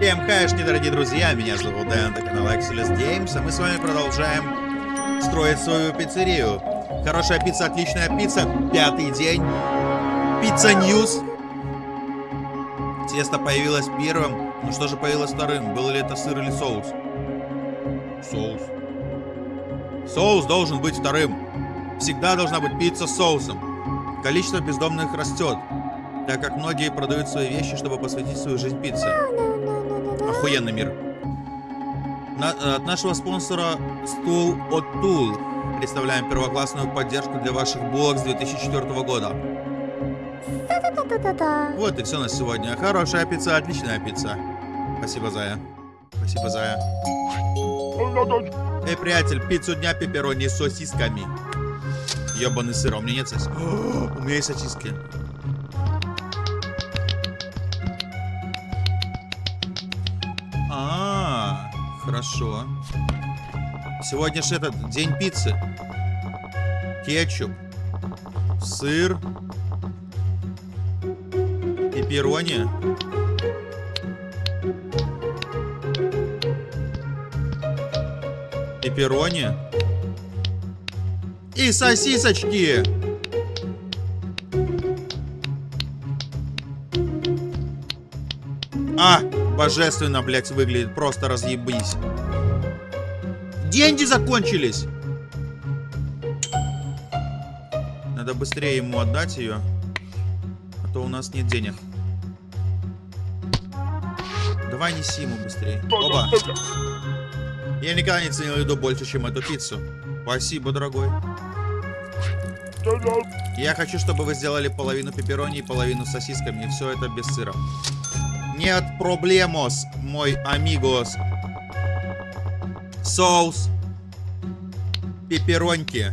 Всем хайшки, дорогие друзья, меня зовут Дэн, это канал Excelus Games, а мы с вами продолжаем строить свою пиццерию. Хорошая пицца, отличная пицца, пятый день. Pizza News. Тесто появилось первым, ну что же появилось вторым? Был ли это сыр или соус? Соус. Соус должен быть вторым. Всегда должна быть пицца с соусом. Количество бездомных растет, так как многие продают свои вещи, чтобы посвятить свою жизнь пицце. Охуенный мир. На, от нашего спонсора Стул от Тул представляем первоклассную поддержку для ваших булок с 2004 года. Вот и все на сегодня. Хорошая пицца, отличная пицца. Спасибо, Зая. Спасибо, Зая. Эй, приятель, пиццу дня пепперони с сосисками. Ёбаный сыр, а у меня нет сосиски. У меня есть сосиски. Хорошо. Сегодня же этот день пиццы. Кетчуп, сыр, пепперони. Пепперони. И сосисочки. Божественно, блядь, выглядит. Просто разъебись. Деньги закончились. Надо быстрее ему отдать ее. А то у нас нет денег. Давай неси ему быстрее. Оба. Я никогда не ценил еду больше, чем эту пиццу. Спасибо, дорогой. Я хочу, чтобы вы сделали половину пепперони и половину сосисками. И все это без сыра. Нет проблемос, мой амигос. Соус. Пеппероньки.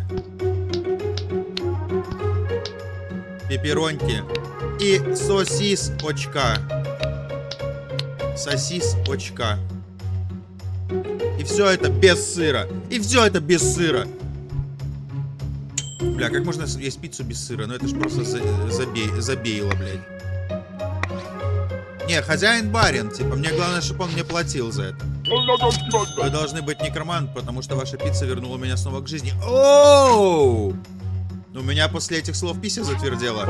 Пеппероньки. И сосис очка. Сосис очка. И все это без сыра. И все это без сыра. Бля, как можно есть пиццу без сыра? Ну это ж просто за забей забейло, блядь. Не, хозяин барин, типа, мне главное, чтобы он мне платил за это. Вы должны быть некромант, потому что ваша пицца вернула меня снова к жизни. Оу! У меня после этих слов пися затвердела.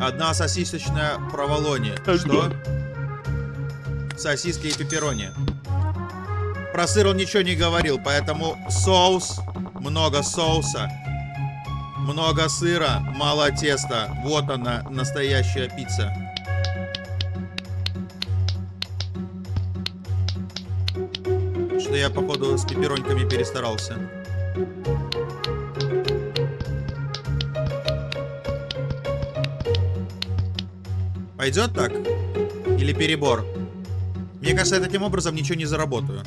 Одна сосисочная проволония. Что? Сосиски и пепперони. Про сыр он ничего не говорил, поэтому соус, много соуса, много сыра, мало теста. Вот она, настоящая пицца. Что я, походу, с пеппероньками перестарался. Пойдет так? Или перебор? Мне кажется, я таким образом ничего не заработаю.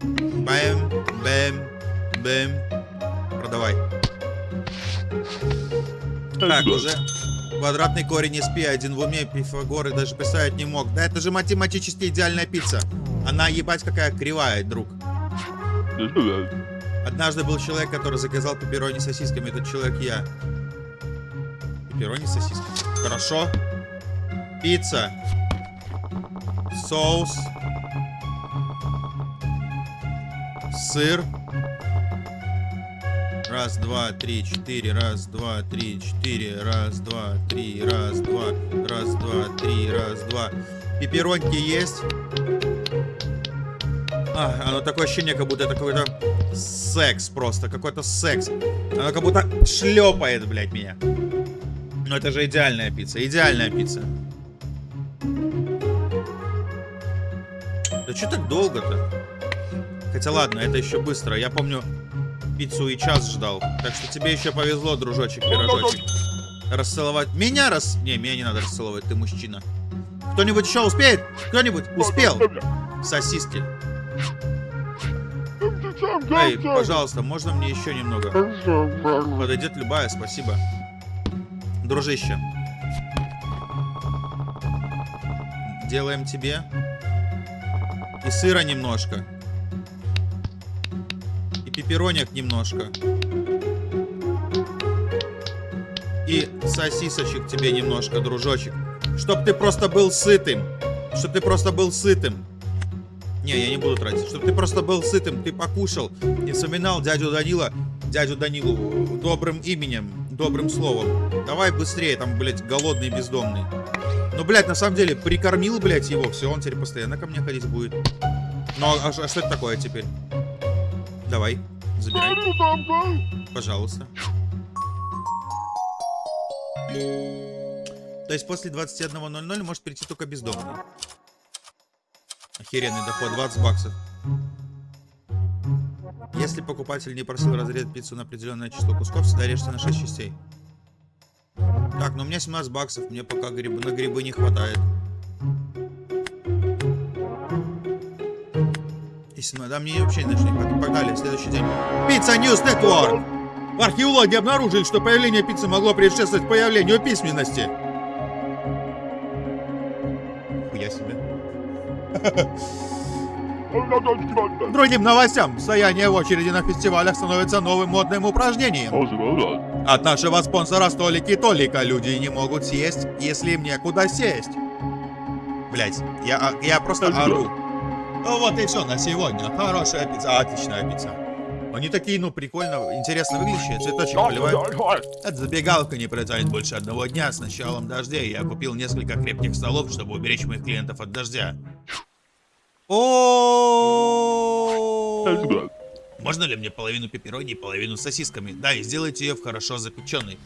Бэм, бэм, бэм. Продавай. Так, уже квадратный корень из пи, один в уме, Пифагор и даже представить не мог. Да это же математически идеальная пицца. Она ебать какая кривая, друг. Однажды был человек, который заказал пепперони с сосисками. Этот человек я. Пепперони с сосисками. Хорошо. Пицца. Соус. Сыр. Раз, два, три, четыре. Раз, два, три, четыре. Раз, два, три. Раз, два. Раз, два, три. Раз, два. Пеппероньки есть. А, оно такое ощущение, как будто это какой-то секс просто. Какой-то секс. Оно как будто шлепает, блядь, меня. Но это же идеальная пицца. Идеальная пицца. Да что так долго-то? Хотя ладно, это еще быстро. Я помню, пиццу и час ждал. Так что тебе еще повезло, дружочек, пирожочек. Расцеловать. Меня рас... Не, меня не надо расцеловать, ты мужчина. Кто-нибудь еще успеет? Кто-нибудь успел? Сосиски. Эй, пожалуйста, можно мне еще немного? Подойдет любая, спасибо. Дружище. Делаем тебе. И сыра немножко. И пеппероник немножко. И сосисочек тебе немножко, дружочек. Чтоб ты просто был сытым. Чтоб ты просто был сытым. Не, я не буду тратить. Чтоб ты просто был сытым, ты покушал и вспоминал дядю Данила, дядю Данилу добрым именем, добрым словом. Давай быстрее, там, блядь, голодный бездомный. Ну, блядь, на самом деле, прикормил, блядь, его, все, он теперь постоянно ко мне ходить будет. Ну, а, а что это такое теперь? Давай, забирай. Пожалуйста. То есть после 21.00 может прийти только бездомный. Охеренный доход, 20 баксов. Если покупатель не просил разрезать пиццу на определенное число кусков, всегда режьте на 6 частей. Так, ну у меня 17 баксов, мне пока грибы, на грибы не хватает. И 17, да, мне вообще не хватает. Погнали, следующий день. Пицца News Network! Археологи обнаружили, что появление пиццы могло предшествовать появлению письменности. Другим новостям, стояние в очереди на фестивалях становится новым модным упражнением. От нашего спонсора столики Толика люди не могут съесть, если им некуда сесть. Блять, я, а, я просто ору. Ну вот и все на сегодня. Хорошая пицца, отличная пицца. Они такие, ну, прикольно, интересно выглядящие, цветочек поливают. Эта забегалка не протянет больше одного дня. С началом дождей я купил несколько крепких столов, чтобы уберечь моих клиентов от дождя. О, Можно ли мне половину пепперони и половину сосисками? Да, и сделайте ее в хорошо запеченной.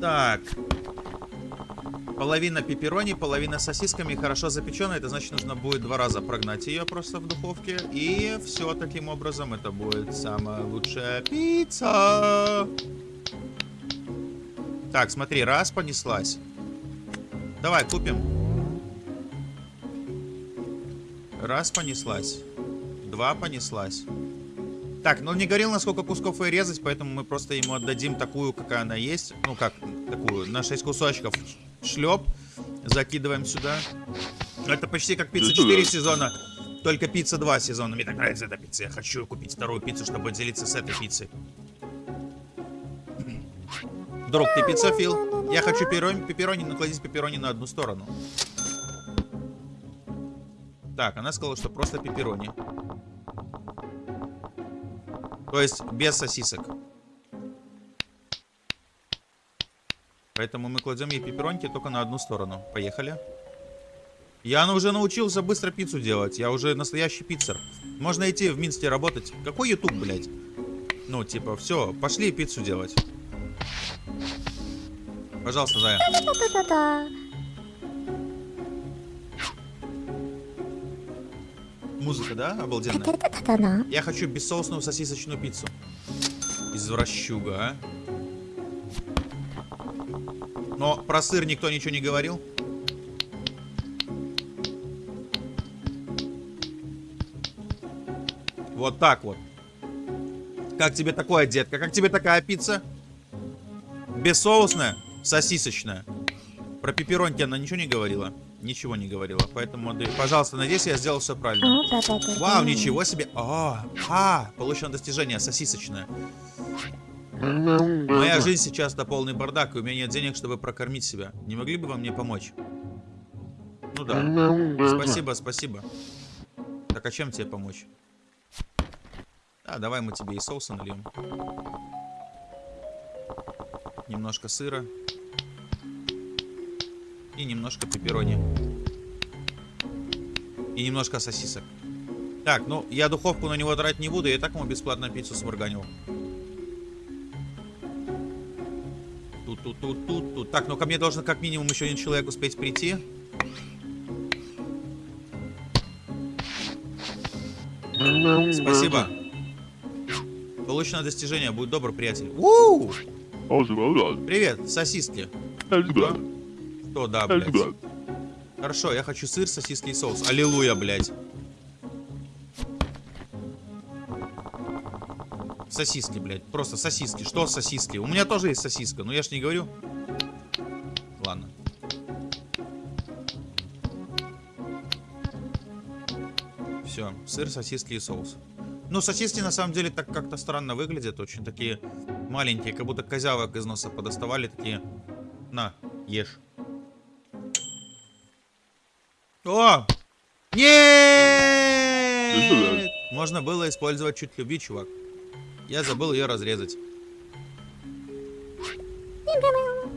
Так. Половина пепперони, половина сосисками хорошо запеченная. Это значит, нужно будет два раза прогнать ее просто в духовке. И все таким образом это будет самая лучшая пицца. Так, смотри, раз понеслась. Давай, купим. Раз понеслась. Два понеслась. Так, ну он не говорил, на сколько кусков и резать, поэтому мы просто ему отдадим такую, какая она есть. Ну как, такую, на 6 кусочков шлеп. Закидываем сюда. Это почти как пицца 4 сезона, только пицца 2 сезона. Мне так нравится эта пицца. Я хочу купить вторую пиццу, чтобы делиться с этой пиццей. Друг, ты пиццофил? Я хочу пепперони, пепперони, накладить пепперони на одну сторону. Так, она сказала, что просто пепперони. То есть без сосисок. Поэтому мы кладем ей пеппероньки только на одну сторону. Поехали. Я уже научился быстро пиццу делать. Я уже настоящий пиццер. Можно идти в Минске работать. Какой YouTube, блядь? Ну, типа, все, пошли пиццу делать. Пожалуйста, Зая. Музыка, да? Обалденная. Я хочу бессоусную сосисочную пиццу. Извращуга, а. Но про сыр никто ничего не говорил. Вот так вот. Как тебе такое, детка? Как тебе такая пицца? Бессоусная, сосисочная. Про пепперонки она ничего не говорила? Ничего не говорила. Поэтому, пожалуйста, надеюсь, я сделал все правильно. Вау, ничего себе. А, а, получено достижение, сосисочное. Моя жизнь сейчас на полный бардак, и у меня нет денег, чтобы прокормить себя. Не могли бы вы мне помочь? Ну да. Спасибо, спасибо. Так, а чем тебе помочь? А, давай мы тебе и соуса нальем. Немножко сыра. И немножко пепперони. И немножко сосисок. Так, ну, я духовку на него тратить не буду, я и так ему бесплатно пиццу сварганил. Тут, тут, тут, тут, тут. Так, ну ко мне должен как минимум еще один человек успеть прийти. Спасибо. Получено достижение, будь добр, приятель. У -у -у! Привет, сосиски. Что? Что, да, блядь. Хорошо, я хочу сыр, сосиски и соус. Аллилуйя, блядь. Сосиски, блядь. Просто сосиски. Что сосиски? У меня тоже есть сосиска, но я ж не говорю. Ладно. Все, сыр, сосиски и соус. Ну, сосиски на самом деле так как-то странно выглядят. Очень такие маленькие, как будто козявок из носа подоставали. Такие, на, ешь. О! Нет! Можно было использовать чуть любви, чувак. Я забыл ее разрезать.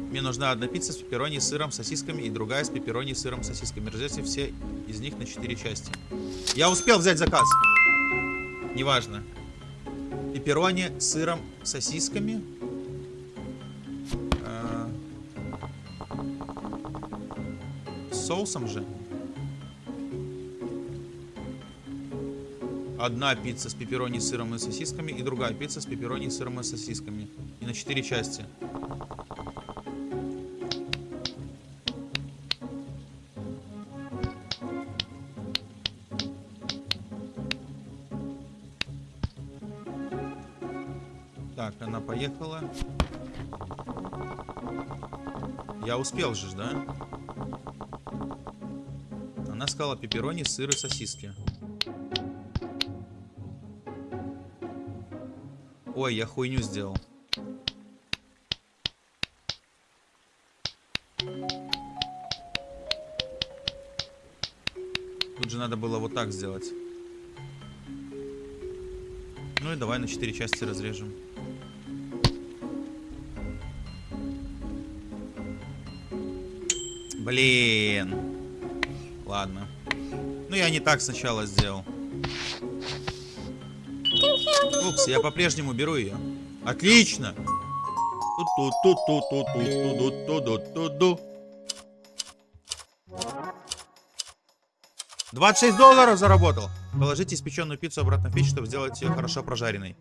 Мне нужна одна пицца с пепперони, сыром, сосисками и другая с пепперони, сыром, сосисками. Разрезайте все из них на четыре части. Я успел взять заказ. Неважно. Пепперони, сыром, сосисками. А, соусом же. Одна пицца с пепперони, сыром и сосисками и другая пицца с пепперони, сыром и сосисками. И на четыре части. Так, она поехала. Я успел же, да? Она сказала пепперони, сыр и сосиски. Ой, я хуйню сделал. Тут же надо было вот так сделать. Ну и давай на 4 части разрежем. Блин. Ладно. Ну я не так сначала сделал. Фукс, я по-прежнему беру ее. Отлично! Двадцать шесть долларов заработал. Положите испеченную пиццу обратно в печь, чтобы сделать ее хорошо прожаренной.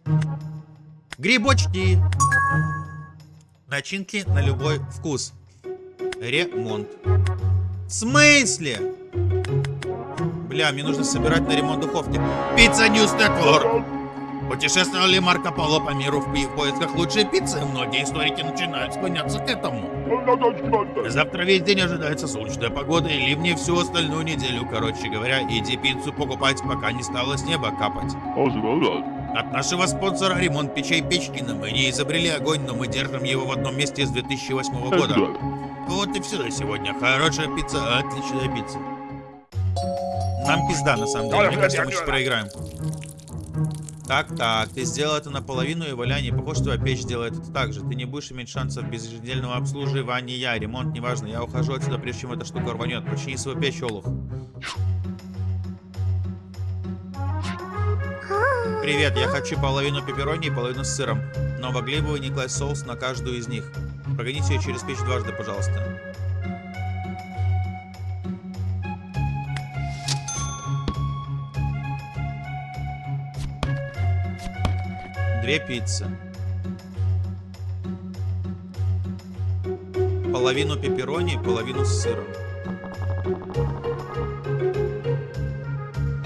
Грибочки. Начинки на любой вкус. Ремонт. В смысле? Бля, мне нужно собирать на ремонт духовки. Pizza News Network. Путешествовал ли Марко Поло по миру в поисках лучшей пиццы? Многие историки начинают склоняться к этому. Завтра весь день ожидается солнечная погода и ливни всю остальную неделю. Короче говоря, иди пиццу покупать, пока не стало с неба капать. От нашего спонсора ремонт печей Печкина. Мы не изобрели огонь, но мы держим его в одном месте с 2008 года. Вот и все на сегодня. Хорошая пицца, отличная пицца. Нам пизда, на самом деле. Мне кажется, мы сейчас проиграем. Так, так, ты сделал это наполовину, и Валя не похож, твоя печь делает это так же. Ты не будешь иметь шансов без еженедельного обслуживания. Ремонт, неважно, я ухожу отсюда, прежде чем эта штука рванет. Почини свою печь, Олух. Привет, я хочу половину пепперони и половину с сыром. Но могли бы вы не класть соус на каждую из них? Прогоните ее через печь дважды, пожалуйста. Две пиццы. Половину пепперони, половину с сыром.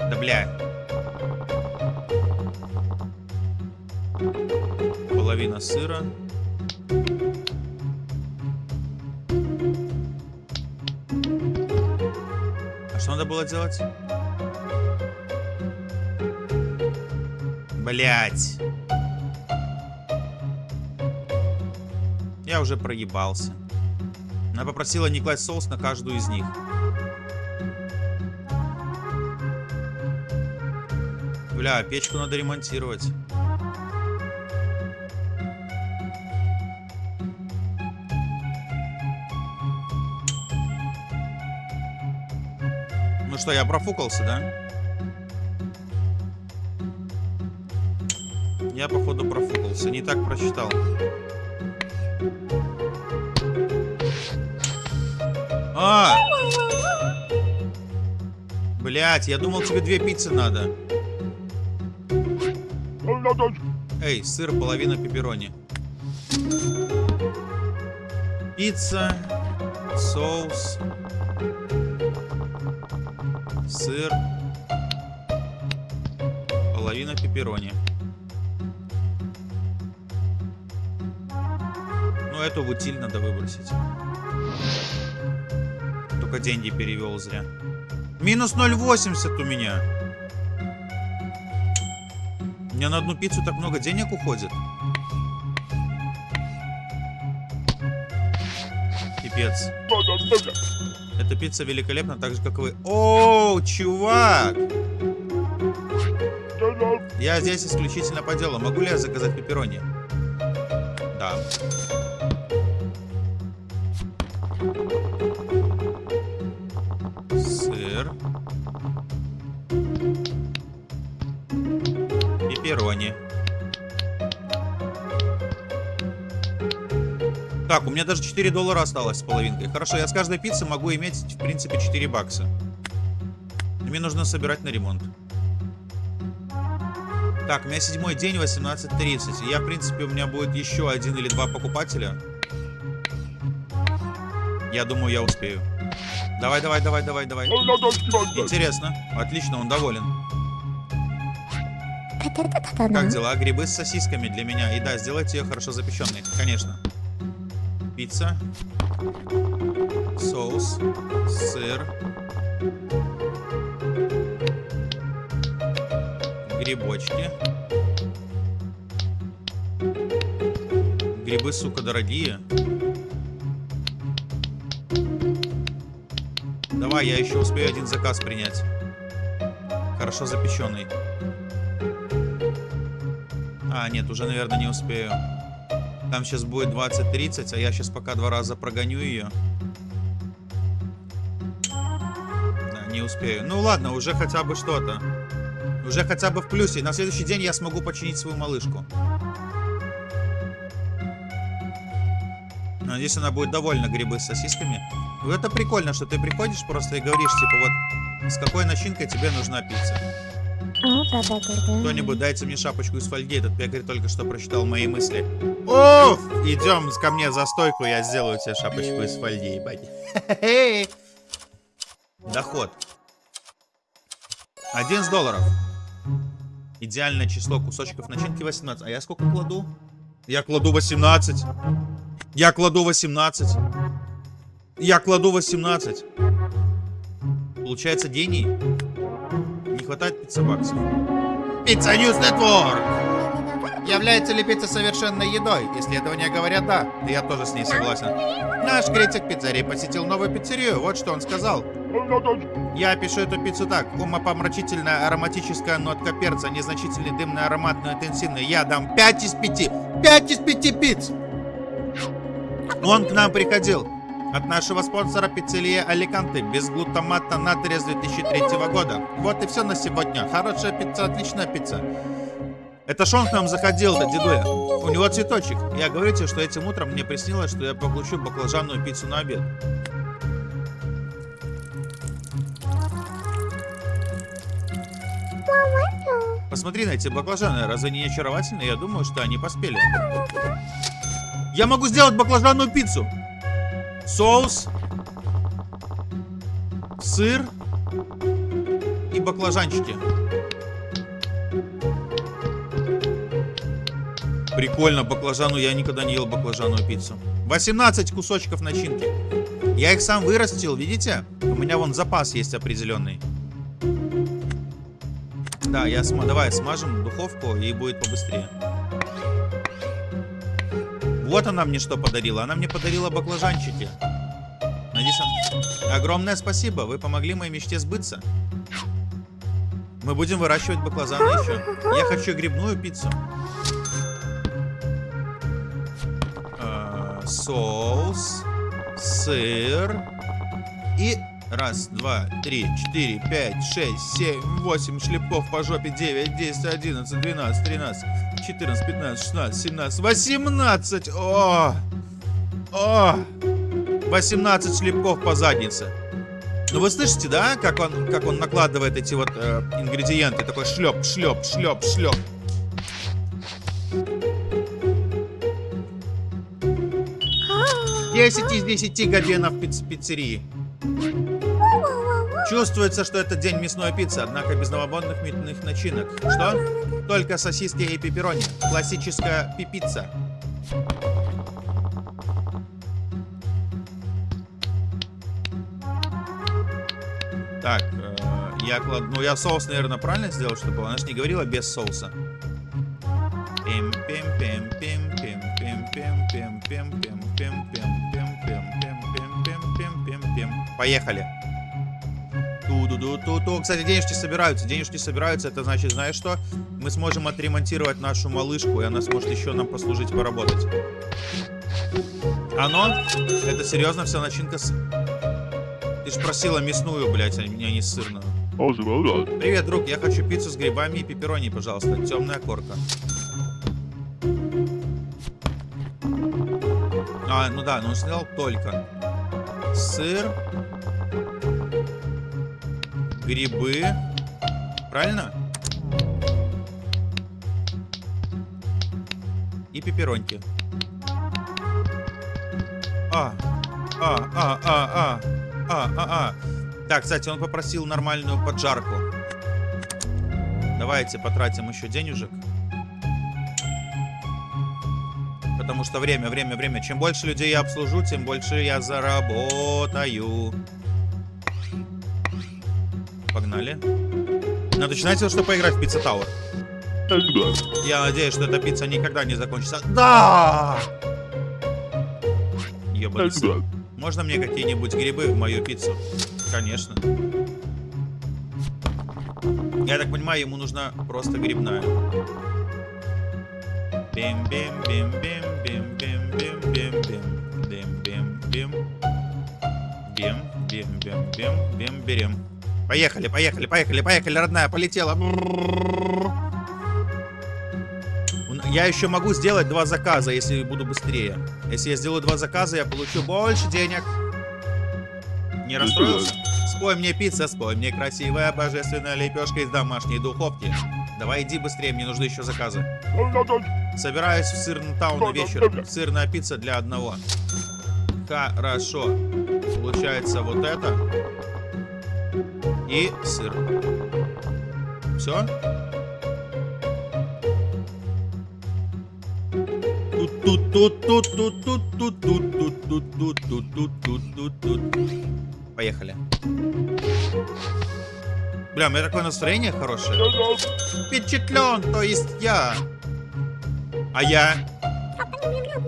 Да бля. Половина сыра. А что надо было делать? Блять. Уже проебался. Она попросила не класть соус на каждую из них. Бля, печку надо ремонтировать. Ну что, я профукался, да? Я, походу, профукался. Не так прочитал. А! Блять, я думал, тебе две пиццы надо. Эй, сыр, половина пепперони. Пицца, соус, сыр, половина пепперони. Ну, эту в утиль надо выбросить. Только деньги перевел зря. Минус 0,80 у меня. У меня на одну пиццу так много денег уходит. Пипец. Эта пицца великолепна, так же, как и вы. О, чувак! Я здесь исключительно по делу. Могу ли я заказать пепперони? Да. Так, у меня даже 4 доллара осталось с половинкой. Хорошо, я с каждой пиццы могу иметь, в принципе, 4 бакса. Мне нужно собирать на ремонт. Так, у меня седьмой день, 18.30. Я, в принципе, у меня будет еще один или два покупателя. Я думаю, я успею. Давай, давай, давай, давай, давай. Интересно. Отлично, он доволен. Как дела? Грибы с сосисками для меня. И да, сделайте ее хорошо запеченной. Конечно. Пицца. Соус. Сыр. Грибочки. Грибы, сука, дорогие. Давай, я еще успею один заказ принять. Хорошо запеченный. А, нет, уже, наверное, не успею. Там сейчас будет 20-30, а я сейчас пока два раза прогоню ее. Да, не успею. Ну ладно, уже хотя бы что-то. Уже хотя бы в плюсе. На следующий день я смогу починить свою малышку. Надеюсь, она будет довольна грибы с сосисками. Ну, это прикольно, что ты приходишь просто и говоришь, типа, вот, с какой начинкой тебе нужна пицца. Кто-нибудь дайте мне шапочку из фольги. Этот пекарь только что прочитал мои мысли. Оф! Идем ко мне за стойку, я сделаю тебе шапочку из фольги, ебать. Доход. 11 долларов. Идеальное число кусочков начинки 18. А я сколько кладу? Я кладу 18. Я кладу 18. Я кладу 18. Получается гений. Хватает пиццебаксов. Pizza News Network! Является ли пицца совершенной едой? Исследования говорят да. И я тоже с ней согласен. Наш критик пиццерии посетил новую пиццерию. Вот что он сказал. Я опишу эту пиццу так. Умопомрачительная ароматическая нотка перца, незначительный дымный аромат, но интенсивный. Я дам 5 из 5. 5 из 5 пиц! Он к нам приходил. От нашего спонсора пиццерия Аликанты. Без глутамата натрия с 2003 года. Вот и все на сегодня. Хорошая пицца, отличная пицца. Это Шон к нам заходил, да, дедуля. У него цветочек. Я говорю тебе, что этим утром мне приснилось, что я получу баклажанную пиццу на обед. Посмотри на эти баклажаны, разве они не очаровательные? Я думаю, что они поспели. Я могу сделать баклажанную пиццу. Соус, сыр и баклажанчики. Прикольно, баклажану. Я никогда не ел баклажанную пиццу. 18 кусочков начинки. Я их сам вырастил, видите? У меня вон запас есть определенный. Да, я см... давай смажем духовку и будет побыстрее. Вот она мне что подарила. Она мне подарила баклажанчики. Надеюсь, огромное спасибо. Вы помогли моей мечте сбыться. Мы будем выращивать баклажаны еще. Я хочу грибную пиццу. Э, соус, сыр и Раз, два, три, четыре, пять, шесть, семь, восемь шлепков по жопе. Девять, десять, одиннадцать, двенадцать, тринадцать, четырнадцать, пятнадцать, шестнадцать, семнадцать, восемнадцать. О! О! Восемнадцать шлепков по заднице. Ну вы слышите, да, как он, как он накладывает эти вот э, ингредиенты? Такой шлеп, шлеп, шлеп, шлеп. Десять из десяти гаденов пиц пиццерии. Чувствуется, что это день мясной пиццы, однако без новомодных мясных начинок. Что? Только сосиски и пепперони. Классическая пипицца. Так, э, я кладу... Ну, я соус, наверное, правильно сделал, чтобы она же не говорила без соуса. Пим пим пим пим пим пим пим пим пим пим пим пим пим пим пим пим пим пим пим Поехали. Ту-ду-ду-ту-ту. Кстати, денежки собираются. Денежки собираются. Это значит, знаешь что? Мы сможем отремонтировать нашу малышку, и она сможет еще нам послужить, поработать. Оно? Это серьезно вся начинка с... Ты же просила мясную, блядь, а не, сырную. Привет, друг. Я хочу пиццу с грибами и пепперони, пожалуйста. Темная корка. А, ну да, но он сказал только. Сыр. Грибы. Правильно? И пеппероньки. А, а, а, а, а, а, а, а. Так, кстати, он попросил нормальную поджарку. Давайте потратим еще денежек. Потому что время, время, время. Чем больше людей я обслужу, тем больше я заработаю. Погнали. Надо начинать что поиграть в Пицца Тауэр. Я надеюсь, что эта пицца никогда не закончится. Да! Ёбаный Можно мне какие-нибудь грибы в мою пиццу? Конечно. Я так понимаю, ему нужна просто грибная. Бим бим бим бим бим бим бим бим бим бим бим бим бим бим бим бим бим берем. Поехали, поехали, поехали, поехали, родная, полетела. Я еще могу сделать два заказа, если буду быстрее. Если я сделаю два заказа, я получу больше денег. Не расстроился? Спой мне пицца, спой мне красивая божественная лепешка из домашней духовки. Давай иди быстрее, мне нужны еще заказы. Собираюсь в сырный таун на вечер. Сырная пицца для одного. Хорошо. Получается вот это. И сыр. Все? Поехали. Бля, у меня такое настроение хорошее. Впечатлен, то есть я. А я?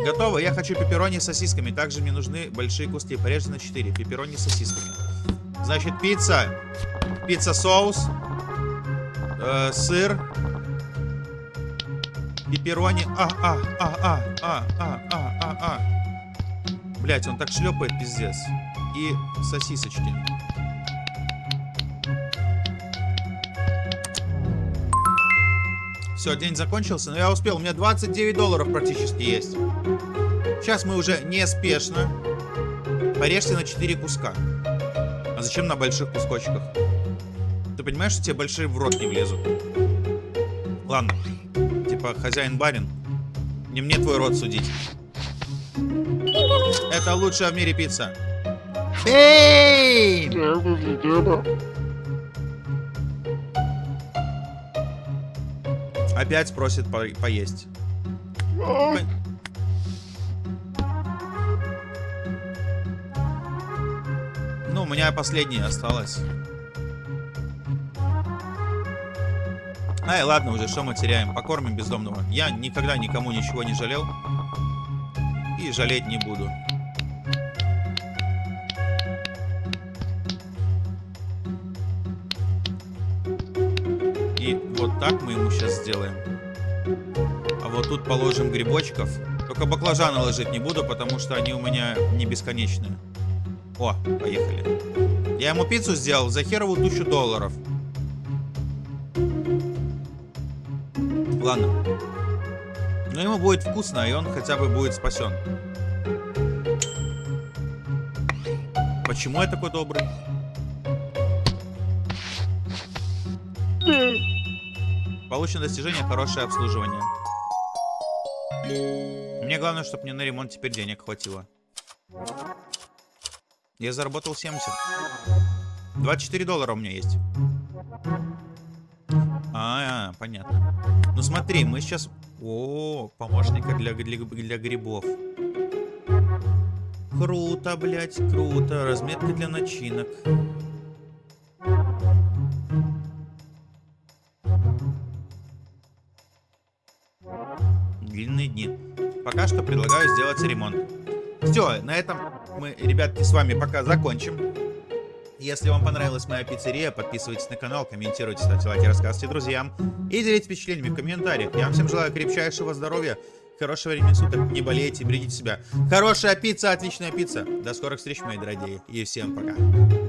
Готово. Я хочу пепперони с сосисками. Также мне нужны большие куски. Порежьте на 4. Пепперони с сосисками. Значит, пицца. Пицца соус. Э, сыр. Пепперони. А, а, а, а, а, а, а, а, а. Блять, он так шлепает, пиздец. И сосисочки. Все, день закончился, но я успел. У меня 29 долларов практически есть. Сейчас мы уже неспешно. Порежьте на 4 куска. А зачем на больших кусочках? Ты понимаешь, что тебе большие в рот не влезут? Ладно. Типа хозяин-барин. Не мне твой рот судить. Это лучшая в мире пицца. Эй! Опять просит по поесть. По... меня последняя осталась. Ай, ладно уже, что мы теряем? Покормим бездомного. Я никогда никому ничего не жалел. И жалеть не буду. так мы ему сейчас сделаем. А вот тут положим грибочков. Только баклажаны ложить не буду, потому что они у меня не бесконечные. О, поехали. Я ему пиццу сделал за херову тысячу долларов. Ладно. Но ему будет вкусно, и он хотя бы будет спасен. Почему я такой добрый? Получено достижение хорошее обслуживание. Мне главное, чтобы мне на ремонт теперь денег хватило. Я заработал 70. 24 доллара у меня есть. А, -а, понятно. Ну смотри, мы сейчас... О, помощника для, для, для грибов. Круто, блядь, круто. Разметка для начинок. длинные дни. Пока что предлагаю сделать ремонт. Все, на этом мы, ребятки, с вами пока закончим. Если вам понравилась моя пиццерия, подписывайтесь на канал, комментируйте, ставьте лайки, рассказывайте друзьям и делитесь впечатлениями в комментариях. Я вам всем желаю крепчайшего здоровья, хорошего времени суток, не болейте, берегите себя. Хорошая пицца, отличная пицца. До скорых встреч, мои дорогие, и всем пока.